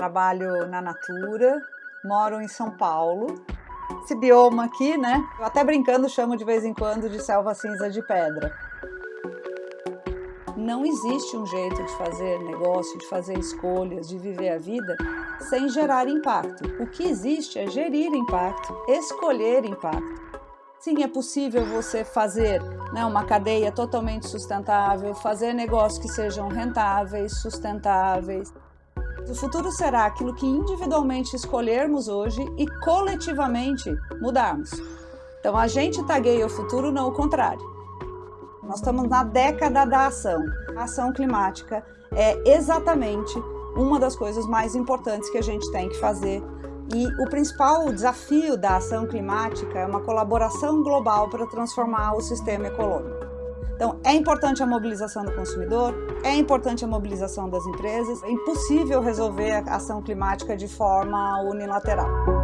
trabalho na Natura, moro em São Paulo. Esse bioma aqui, né? Eu até brincando chamo de vez em quando de selva cinza de pedra. Não existe um jeito de fazer negócio, de fazer escolhas, de viver a vida sem gerar impacto. O que existe é gerir impacto, escolher impacto. Sim, é possível você fazer né, uma cadeia totalmente sustentável, fazer negócios que sejam rentáveis, sustentáveis. O futuro será aquilo que individualmente escolhermos hoje e coletivamente mudarmos. Então a gente tagueia o futuro, não o contrário. Nós estamos na década da ação. A ação climática é exatamente uma das coisas mais importantes que a gente tem que fazer e o principal desafio da ação climática é uma colaboração global para transformar o sistema econômico. Então, é importante a mobilização do consumidor, é importante a mobilização das empresas, é impossível resolver a ação climática de forma unilateral.